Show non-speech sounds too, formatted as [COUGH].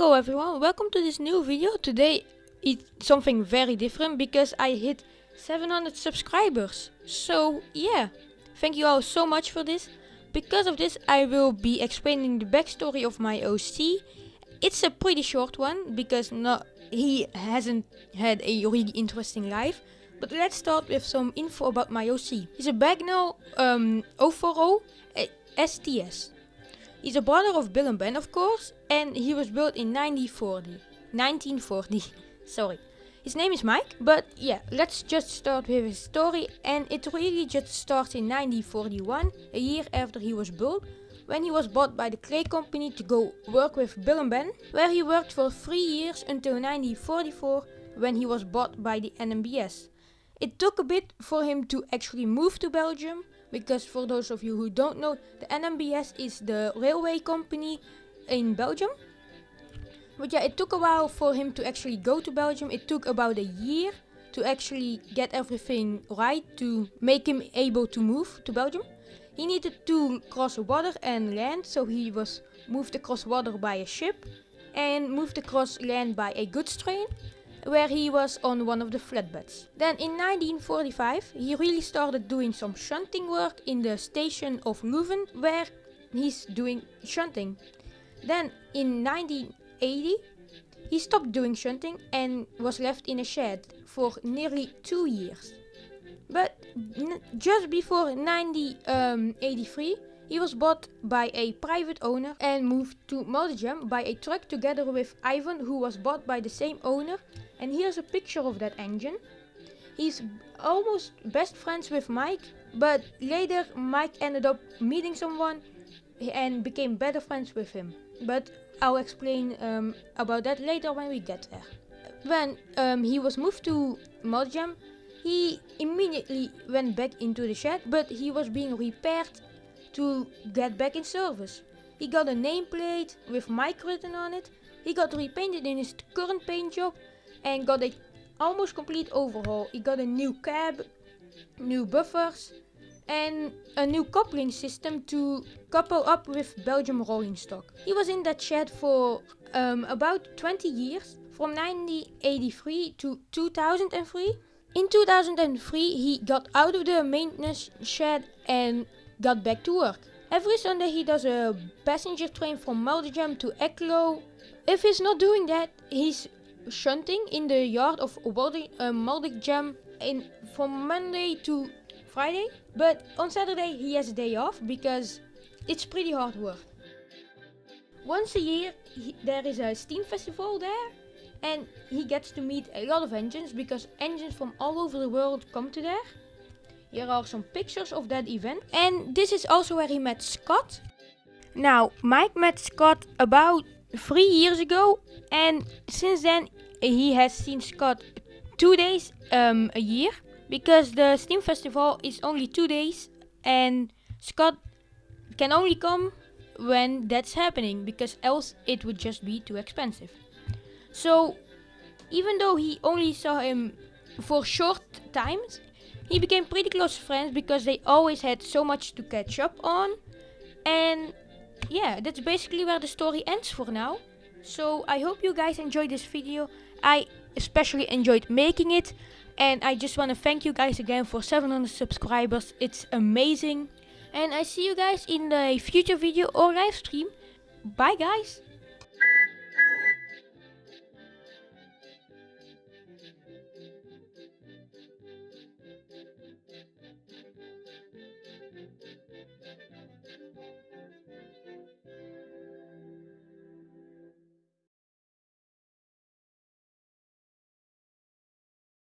Hello everyone, welcome to this new video. Today it's something very different because I hit 700 subscribers. So yeah, thank you all so much for this. Because of this I will be explaining the backstory of my OC. It's a pretty short one because not he hasn't had a really interesting life. But let's start with some info about my OC. He's a Bagnall um, 040 STS. He's a brother of Bill and Ben, of course, and he was built in 1940. 1940, [LAUGHS] sorry. His name is Mike, but yeah, let's just start with his story. And it really just starts in 1941, a year after he was built, when he was bought by the clay company to go work with Bill and Ben, where he worked for three years until 1944, when he was bought by the NMBS. It took a bit for him to actually move to Belgium, because for those of you who don't know, the NMBS is the railway company in Belgium. But yeah, it took a while for him to actually go to Belgium. It took about a year to actually get everything right to make him able to move to Belgium. He needed to cross water and land, so he was moved across water by a ship and moved across land by a goods train where he was on one of the flatbeds. Then in 1945 he really started doing some shunting work in the station of Leuven where he's doing shunting. Then in 1980 he stopped doing shunting and was left in a shed for nearly two years. But just before 1983 he was bought by a private owner and moved to Maldegem by a truck together with Ivan who was bought by the same owner and here's a picture of that engine. He's almost best friends with Mike but later Mike ended up meeting someone and became better friends with him. But I'll explain um, about that later when we get there. When um, he was moved to Maldegem, he immediately went back into the shed, but he was being repaired to get back in service. He got a nameplate with Mike written on it. He got repainted in his current paint job and got a almost complete overhaul. He got a new cab, new buffers and a new coupling system to couple up with Belgium rolling stock. He was in that shed for um, about 20 years, from 1983 to 2003. In 2003 he got out of the maintenance shed and got back to work. Every Sunday he does a passenger train from Maldegem to Eeklo. If he's not doing that, he's shunting in the yard of uh, Maldegem in from Monday to Friday. But on Saturday he has a day off because it's pretty hard work. Once a year he, there is a steam festival there and he gets to meet a lot of engines because engines from all over the world come to there. Here are some pictures of that event. And this is also where he met Scott. Now, Mike met Scott about three years ago. And since then, he has seen Scott two days um, a year. Because the Steam Festival is only two days. And Scott can only come when that's happening. Because else it would just be too expensive. So, even though he only saw him for short times, he became pretty close friends because they always had so much to catch up on. And yeah, that's basically where the story ends for now. So I hope you guys enjoyed this video. I especially enjoyed making it. And I just want to thank you guys again for 700 subscribers. It's amazing. And I see you guys in the future video or live stream. Bye guys.